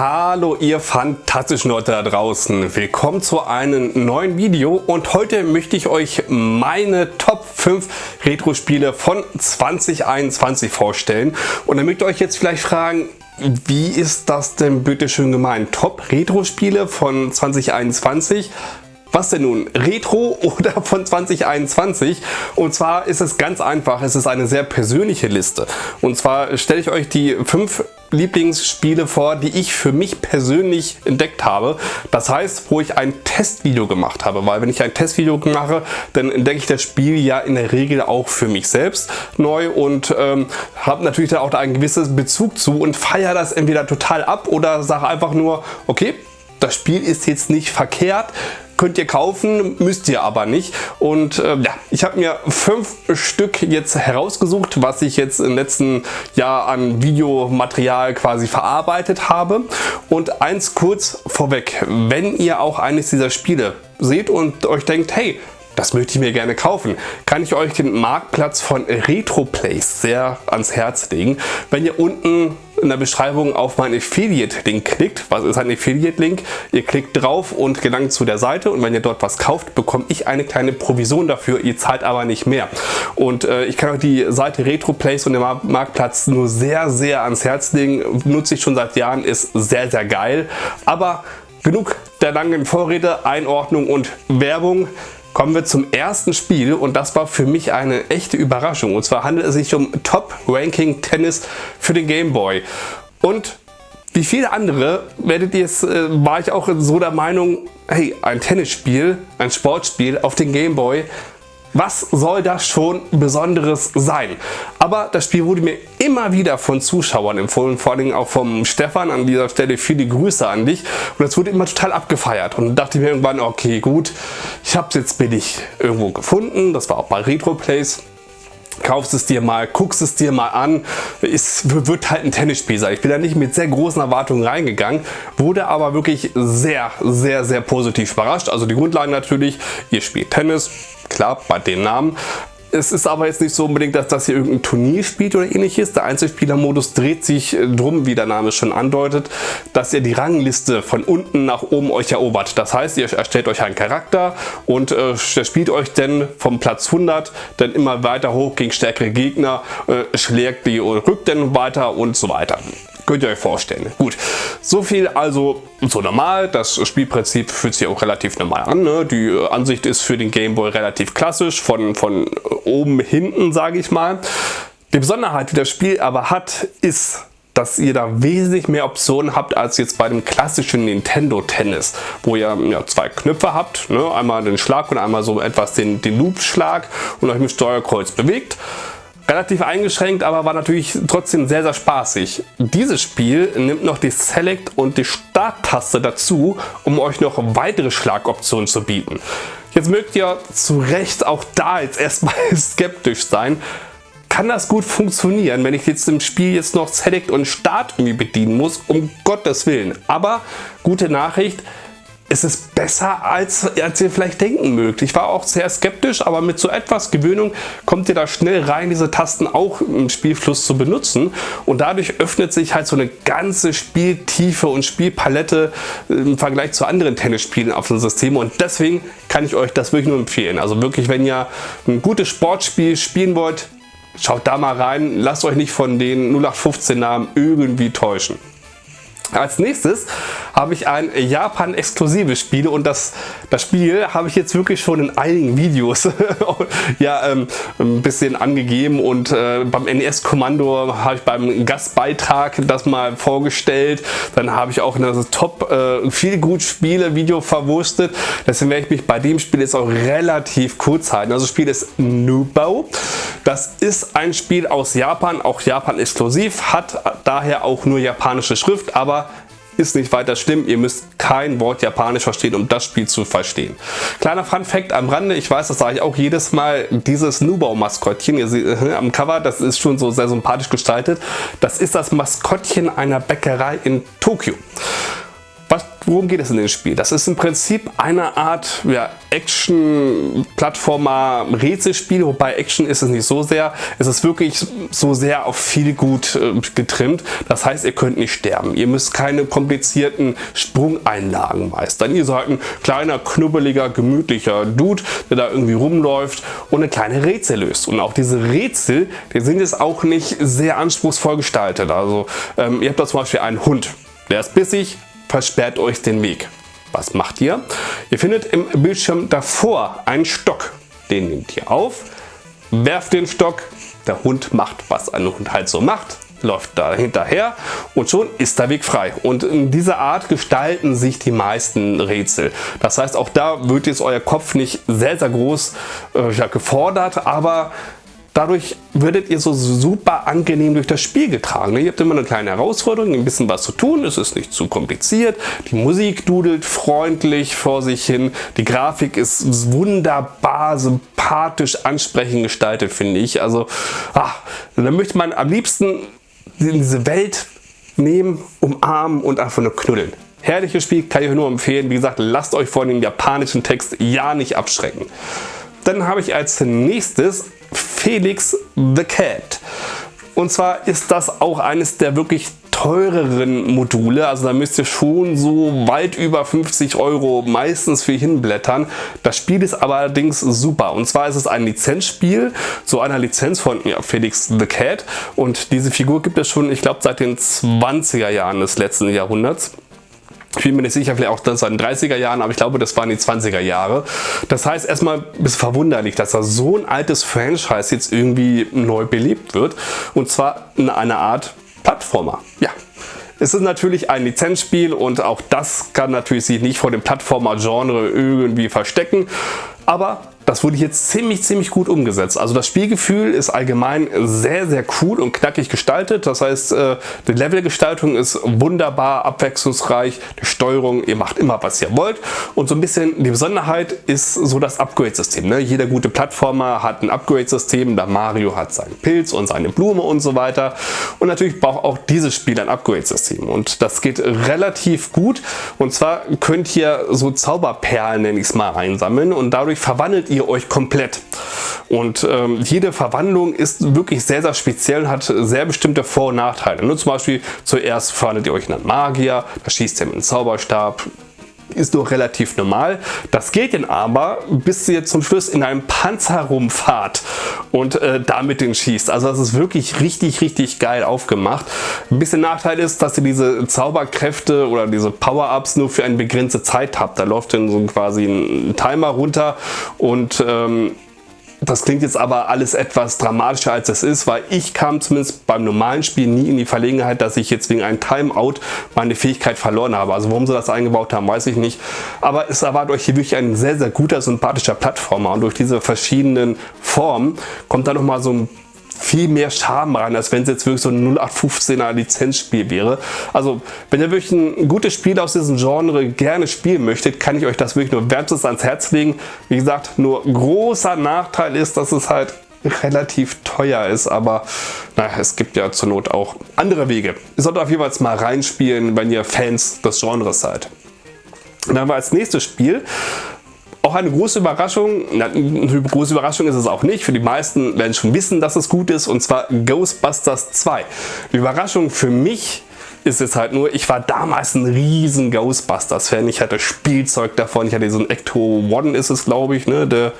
Hallo ihr fantastischen Leute da draußen, willkommen zu einem neuen Video und heute möchte ich euch meine Top 5 Retro-Spiele von 2021 vorstellen und damit ihr euch jetzt vielleicht fragen, wie ist das denn bitte schön gemeint? Top Retro-Spiele von 2021? Was denn nun? Retro oder von 2021? Und zwar ist es ganz einfach, es ist eine sehr persönliche Liste. Und zwar stelle ich euch die fünf Lieblingsspiele vor, die ich für mich persönlich entdeckt habe. Das heißt, wo ich ein Testvideo gemacht habe, weil wenn ich ein Testvideo mache, dann entdecke ich das Spiel ja in der Regel auch für mich selbst neu und ähm, habe natürlich da auch einen gewissen Bezug zu und feiere das entweder total ab oder sage einfach nur, okay, das Spiel ist jetzt nicht verkehrt, könnt ihr kaufen, müsst ihr aber nicht. Und äh, ja, ich habe mir fünf Stück jetzt herausgesucht, was ich jetzt im letzten Jahr an Videomaterial quasi verarbeitet habe. Und eins kurz vorweg, wenn ihr auch eines dieser Spiele seht und euch denkt, hey, das möchte ich mir gerne kaufen, kann ich euch den Marktplatz von RetroPlace sehr ans Herz legen. Wenn ihr unten in der Beschreibung auf meinen Affiliate-Link klickt, was ist ein Affiliate-Link? Ihr klickt drauf und gelangt zu der Seite und wenn ihr dort was kauft, bekomme ich eine kleine Provision dafür, ihr zahlt aber nicht mehr. Und äh, ich kann euch die Seite RetroPlace und den Marktplatz nur sehr, sehr ans Herz legen. Nutze ich schon seit Jahren, ist sehr, sehr geil. Aber genug der langen Vorrede, Einordnung und Werbung kommen wir zum ersten Spiel und das war für mich eine echte Überraschung. Und zwar handelt es sich um Top Ranking Tennis für den Game Boy. Und wie viele andere werdet ihr es, äh, war ich auch so der Meinung, hey, ein Tennisspiel, ein Sportspiel auf den Game Boy was soll das schon Besonderes sein? Aber das Spiel wurde mir immer wieder von Zuschauern empfohlen, vor allem auch vom Stefan. An dieser Stelle viele Grüße an dich. Und es wurde immer total abgefeiert. Und dachte mir irgendwann, okay gut, ich habe es jetzt billig irgendwo gefunden. Das war auch bei RetroPlace kaufst es dir mal, guckst es dir mal an, es wird halt ein Tennisspiel sein. Ich bin da nicht mit sehr großen Erwartungen reingegangen, wurde aber wirklich sehr, sehr, sehr positiv überrascht. Also die Grundlage natürlich, ihr spielt Tennis, klar, bei dem Namen. Es ist aber jetzt nicht so unbedingt, dass das hier irgendein Turnier spielt oder ähnliches. Der Einzelspielermodus dreht sich äh, drum, wie der Name schon andeutet, dass ihr die Rangliste von unten nach oben euch erobert. Das heißt, ihr erstellt euch einen Charakter und äh, spielt euch dann vom Platz 100 dann immer weiter hoch gegen stärkere Gegner, äh, schlägt die rückt dann weiter und so weiter. Könnt ihr euch vorstellen. Gut, so viel also so normal. Das Spielprinzip fühlt sich auch relativ normal an. Ne? Die äh, Ansicht ist für den Gameboy relativ klassisch, von, von oben hinten sage ich mal. Die Besonderheit, die das Spiel aber hat, ist, dass ihr da wesentlich mehr Optionen habt als jetzt bei dem klassischen Nintendo Tennis, wo ihr ja, zwei Knöpfe habt, ne? einmal den Schlag und einmal so etwas den, den Loop-Schlag und euch mit Steuerkreuz bewegt relativ eingeschränkt, aber war natürlich trotzdem sehr, sehr spaßig. Dieses Spiel nimmt noch die Select und die Start-Taste dazu, um euch noch weitere Schlagoptionen zu bieten. Jetzt mögt ihr zu Recht auch da jetzt erstmal skeptisch sein. Kann das gut funktionieren, wenn ich jetzt im Spiel jetzt noch Select und Start irgendwie bedienen muss? Um Gottes Willen. Aber gute Nachricht, es ist besser, als, als ihr vielleicht denken mögt. Ich war auch sehr skeptisch, aber mit so etwas Gewöhnung kommt ihr da schnell rein, diese Tasten auch im Spielfluss zu benutzen. Und dadurch öffnet sich halt so eine ganze Spieltiefe und Spielpalette im Vergleich zu anderen Tennisspielen auf dem System. Und deswegen kann ich euch das wirklich nur empfehlen. Also wirklich, wenn ihr ein gutes Sportspiel spielen wollt, schaut da mal rein. Lasst euch nicht von den 0815 Namen irgendwie täuschen. Als nächstes habe ich ein Japan-exklusives Spiel und das, das Spiel habe ich jetzt wirklich schon in einigen Videos ja, ähm, ein bisschen angegeben und äh, beim NES-Kommando habe ich beim Gastbeitrag das mal vorgestellt. Dann habe ich auch in das Top äh, viel gut Spiele Video verwurstet. Deswegen werde ich mich bei dem Spiel jetzt auch relativ kurz halten. Also das Spiel ist Nubao. Das ist ein Spiel aus Japan, auch Japan exklusiv, hat daher auch nur japanische Schrift, aber ist nicht weiter schlimm. Ihr müsst kein Wort Japanisch verstehen, um das Spiel zu verstehen. Kleiner Fun Fact am Rande, ich weiß, das sage ich auch jedes Mal, dieses Nubau-Maskottchen, ihr seht äh, am Cover, das ist schon so sehr sympathisch gestaltet. Das ist das Maskottchen einer Bäckerei in Tokio. Worum geht es in dem Spiel? Das ist im Prinzip eine Art ja, Action-Plattformer-Rätselspiel, wobei Action ist es nicht so sehr. Es ist wirklich so sehr auf viel gut äh, getrimmt. Das heißt, ihr könnt nicht sterben. Ihr müsst keine komplizierten Sprungeinlagen meistern. Ihr seid ein kleiner, knubbeliger, gemütlicher Dude, der da irgendwie rumläuft und eine kleine Rätsel löst. Und auch diese Rätsel, die sind jetzt auch nicht sehr anspruchsvoll gestaltet. Also ähm, ihr habt da zum Beispiel einen Hund. Der ist bissig, versperrt euch den Weg. Was macht ihr? Ihr findet im Bildschirm davor einen Stock. Den nehmt ihr auf, werft den Stock, der Hund macht, was ein Hund halt so macht, läuft da hinterher und schon ist der Weg frei. Und in dieser Art gestalten sich die meisten Rätsel. Das heißt, auch da wird jetzt euer Kopf nicht sehr, sehr groß äh, gefordert, aber Dadurch werdet ihr so super angenehm durch das Spiel getragen. Ihr habt immer eine kleine Herausforderung, ein bisschen was zu tun, es ist nicht zu kompliziert. Die Musik dudelt freundlich vor sich hin. Die Grafik ist wunderbar, sympathisch, ansprechend gestaltet, finde ich. Also, ach, da möchte man am liebsten diese Welt nehmen, umarmen und einfach nur knuddeln. Herrliches Spiel, kann ich euch nur empfehlen. Wie gesagt, lasst euch vor dem japanischen Text ja nicht abschrecken. Dann habe ich als nächstes Felix the Cat. Und zwar ist das auch eines der wirklich teureren Module, also da müsst ihr schon so weit über 50 Euro meistens für hinblättern. Das Spiel ist allerdings super und zwar ist es ein Lizenzspiel, so einer Lizenz von ja, Felix the Cat und diese Figur gibt es schon, ich glaube seit den 20er Jahren des letzten Jahrhunderts. Ich bin mir nicht sicher, vielleicht auch das in den 30er Jahren, aber ich glaube, das waren die 20er Jahre. Das heißt, erstmal ist verwunderlich, dass da so ein altes Franchise jetzt irgendwie neu belebt wird. Und zwar in einer Art Plattformer. Ja, es ist natürlich ein Lizenzspiel und auch das kann natürlich sich nicht vor dem Plattformer-Genre irgendwie verstecken. Aber das wurde hier ziemlich, ziemlich gut umgesetzt. Also das Spielgefühl ist allgemein sehr, sehr cool und knackig gestaltet. Das heißt, äh, die Levelgestaltung ist wunderbar abwechslungsreich. Die Steuerung, ihr macht immer, was ihr wollt. Und so ein bisschen die Besonderheit ist so das Upgrade-System. Ne? Jeder gute Plattformer hat ein Upgrade-System. Der Mario hat seinen Pilz und seine Blume und so weiter. Und natürlich braucht auch dieses Spiel ein Upgrade-System. Und das geht relativ gut. Und zwar könnt ihr so Zauberperlen, nenne ich es mal, einsammeln. Und dadurch verwandelt ihr ihr euch komplett. Und ähm, jede Verwandlung ist wirklich sehr, sehr speziell und hat sehr bestimmte Vor- und Nachteile. Nur zum Beispiel zuerst verwandelt ihr euch in einen Magier, da schießt ihr mit einem Zauberstab, ist doch relativ normal. Das geht dann aber, bis ihr zum Schluss in einem Panzer rumfahrt und äh, damit den schießt. Also das ist wirklich richtig, richtig geil aufgemacht. Ein bisschen Nachteil ist, dass ihr diese Zauberkräfte oder diese Power-Ups nur für eine begrenzte Zeit habt. Da läuft dann so quasi ein Timer runter und ähm, das klingt jetzt aber alles etwas dramatischer als es ist, weil ich kam zumindest beim normalen Spiel nie in die Verlegenheit, dass ich jetzt wegen einem Timeout meine Fähigkeit verloren habe. Also warum sie das eingebaut haben, weiß ich nicht. Aber es erwartet euch hier wirklich ein sehr, sehr guter, sympathischer Plattformer und durch diese verschiedenen Formen kommt da nochmal so ein viel mehr Charme rein, als wenn es jetzt wirklich so ein 0815er Lizenzspiel wäre. Also wenn ihr wirklich ein gutes Spiel aus diesem Genre gerne spielen möchtet, kann ich euch das wirklich nur wärmstens ans Herz legen. Wie gesagt, nur großer Nachteil ist, dass es halt relativ teuer ist, aber naja, es gibt ja zur Not auch andere Wege. Ihr solltet auf jeden Fall mal reinspielen, wenn ihr Fans des Genres seid. dann haben wir als nächstes Spiel auch eine große Überraschung, eine große Überraschung ist es auch nicht, für die meisten werden schon wissen, dass es gut ist und zwar Ghostbusters 2. Die Überraschung für mich ist es halt nur, ich war damals ein riesen Ghostbusters-Fan. Ich hatte Spielzeug davon, ich hatte so ein Ecto One ist es glaube ich, ne? der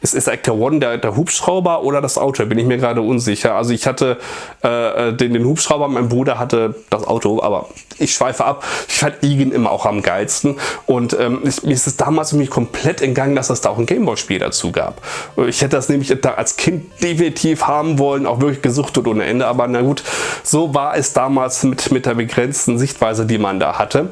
ist, ist Actor One der, der Hubschrauber oder das Auto? Bin ich mir gerade unsicher. Also ich hatte äh, den, den Hubschrauber, mein Bruder hatte das Auto, aber ich schweife ab. Ich fand Igen immer auch am geilsten. Und ähm, ich, mir ist es damals mich komplett entgangen, dass es da auch ein Gameboy-Spiel dazu gab. Ich hätte das nämlich da als Kind definitiv haben wollen, auch wirklich gesuchtet ohne Ende. Aber na gut, so war es damals mit, mit der begrenzten Sichtweise, die man da hatte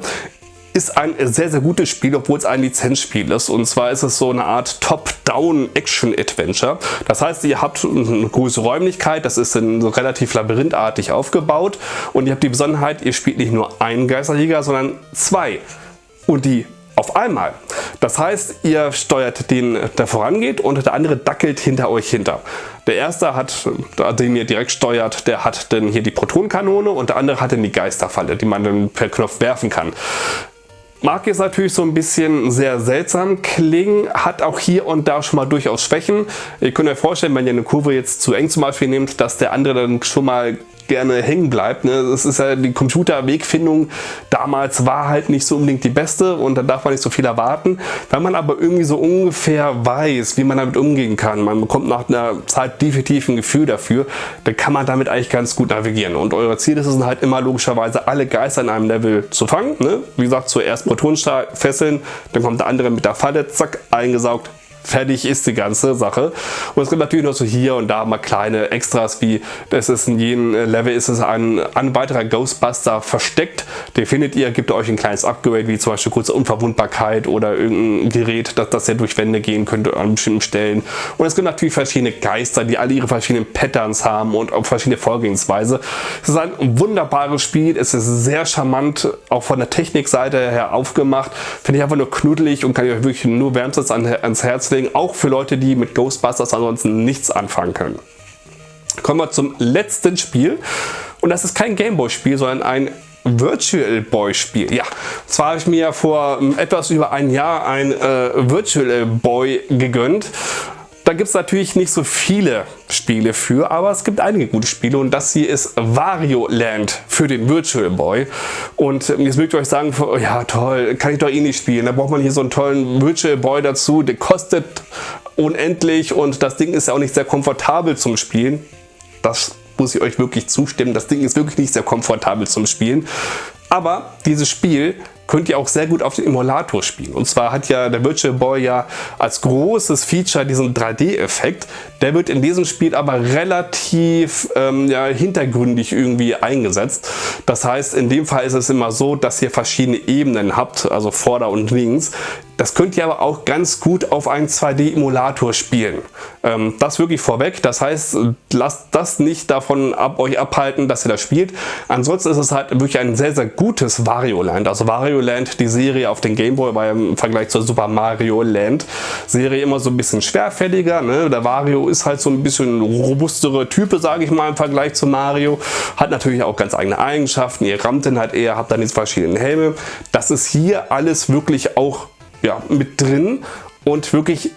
ist ein sehr, sehr gutes Spiel, obwohl es ein Lizenzspiel ist. Und zwar ist es so eine Art Top-Down-Action-Adventure. Das heißt, ihr habt eine große Räumlichkeit, das ist so relativ labyrinthartig aufgebaut. Und ihr habt die Besonderheit, ihr spielt nicht nur einen Geisterjäger, sondern zwei. Und die auf einmal. Das heißt, ihr steuert den, der vorangeht und der andere dackelt hinter euch hinter. Der erste hat, den ihr direkt steuert, der hat dann hier die Protonkanone und der andere hat dann die Geisterfalle, die man dann per Knopf werfen kann. Mag jetzt natürlich so ein bisschen sehr seltsam klingen, hat auch hier und da schon mal durchaus Schwächen. Ihr könnt euch vorstellen, wenn ihr eine Kurve jetzt zu eng zum Beispiel nehmt, dass der andere dann schon mal gerne hängen bleibt. Ne? Das ist ja die Computerwegfindung damals war halt nicht so unbedingt die beste und da darf man nicht so viel erwarten. Wenn man aber irgendwie so ungefähr weiß, wie man damit umgehen kann, man bekommt nach einer Zeit definitiv ein Gefühl dafür, dann kann man damit eigentlich ganz gut navigieren. Und eure Ziel ist es halt immer logischerweise alle Geister in einem Level zu fangen. Ne? Wie gesagt, zuerst Protonenstrahl fesseln, dann kommt der andere mit der Falle, zack, eingesaugt, fertig ist die ganze Sache. Und es gibt natürlich noch so hier und da mal kleine Extras, wie das ist in jedem Level ist es ein, ein weiterer Ghostbuster versteckt. Den findet ihr, gibt euch ein kleines Upgrade, wie zum Beispiel kurze Unverwundbarkeit oder irgendein Gerät, dass, dass ihr durch Wände gehen könnt an bestimmten Stellen. Und es gibt natürlich verschiedene Geister, die alle ihre verschiedenen Patterns haben und auch verschiedene Vorgehensweise. Es ist ein wunderbares Spiel, es ist sehr charmant, auch von der Technikseite her aufgemacht. Finde ich einfach nur knuddelig und kann ich euch wirklich nur wärmstens ans Herz Deswegen auch für Leute, die mit Ghostbusters ansonsten nichts anfangen können. Kommen wir zum letzten Spiel. Und das ist kein Gameboy-Spiel, sondern ein Virtual Boy Spiel. Ja, zwar habe ich mir vor ähm, etwas über ein Jahr ein äh, Virtual Boy gegönnt gibt es natürlich nicht so viele Spiele für, aber es gibt einige gute Spiele und das hier ist Wario Land für den Virtual Boy. Und jetzt mögt ihr euch sagen, ja toll, kann ich doch eh nicht spielen. Da braucht man hier so einen tollen Virtual Boy dazu, der kostet unendlich und das Ding ist ja auch nicht sehr komfortabel zum Spielen. Das muss ich euch wirklich zustimmen. Das Ding ist wirklich nicht sehr komfortabel zum Spielen. Aber dieses Spiel könnt ihr auch sehr gut auf dem Emulator spielen. Und zwar hat ja der Virtual Boy ja als großes Feature diesen 3D-Effekt. Der wird in diesem Spiel aber relativ ähm, ja, hintergründig irgendwie eingesetzt. Das heißt, in dem Fall ist es immer so, dass ihr verschiedene Ebenen habt, also Vorder- und Links. Das könnt ihr aber auch ganz gut auf einem 2D-Emulator spielen. Ähm, das wirklich vorweg. Das heißt, lasst das nicht davon ab, euch abhalten, dass ihr das spielt. Ansonsten ist es halt wirklich ein sehr, sehr gutes Wario Land. Also Wario Land, die Serie auf den Game Boy, war im Vergleich zur Super Mario Land Serie immer so ein bisschen schwerfälliger. Ne? Der Wario ist halt so ein bisschen robustere Type, sage ich mal, im Vergleich zu Mario. Hat natürlich auch ganz eigene Eigenschaften. Ihr rammt den halt eher, habt dann diese verschiedenen Helme. Das ist hier alles wirklich auch ja, mit drin und wirklich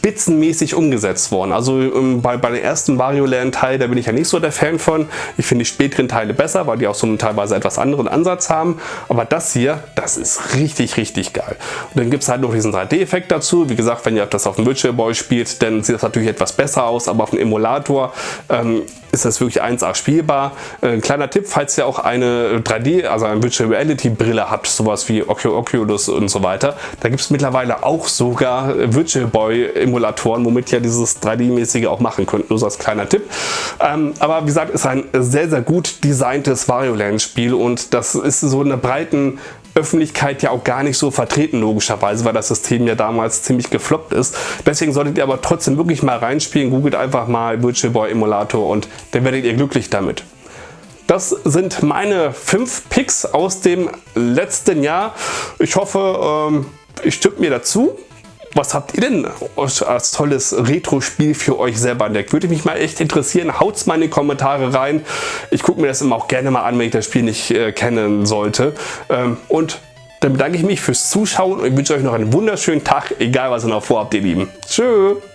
spitzenmäßig umgesetzt worden. Also ähm, bei, bei den ersten Wario Land Teil, da bin ich ja nicht so der Fan von. Ich finde die späteren Teile besser, weil die auch so einen teilweise etwas anderen Ansatz haben. Aber das hier, das ist richtig, richtig geil. Und dann gibt es halt noch diesen 3D-Effekt dazu. Wie gesagt, wenn ihr das auf dem Virtual Boy spielt, dann sieht das natürlich etwas besser aus, aber auf dem Emulator ähm, ist das wirklich 1A spielbar. Äh, kleiner Tipp, falls ihr auch eine 3D, also eine Virtual Reality Brille habt, sowas wie Oculus und so weiter, da gibt es mittlerweile auch sogar Virtual Boy Emulatoren, womit ihr dieses 3D-mäßige auch machen könnt, nur so als kleiner Tipp. Ähm, aber wie gesagt, ist ein sehr, sehr gut designtes Wario Land Spiel und das ist so in der breiten Öffentlichkeit ja auch gar nicht so vertreten, logischerweise, weil das System ja damals ziemlich gefloppt ist. Deswegen solltet ihr aber trotzdem wirklich mal reinspielen. Googelt einfach mal Virtual Boy Emulator und dann werdet ihr glücklich damit. Das sind meine fünf Picks aus dem letzten Jahr. Ich hoffe, ähm, ich stimme mir dazu was habt ihr denn als tolles Retro-Spiel für euch selber entdeckt? Würde mich mal echt interessieren. Haut's mal in die Kommentare rein. Ich gucke mir das immer auch gerne mal an, wenn ich das Spiel nicht äh, kennen sollte. Ähm, und dann bedanke ich mich fürs Zuschauen und wünsche euch noch einen wunderschönen Tag, egal was ihr noch vorhabt, ihr Lieben. Tschüss!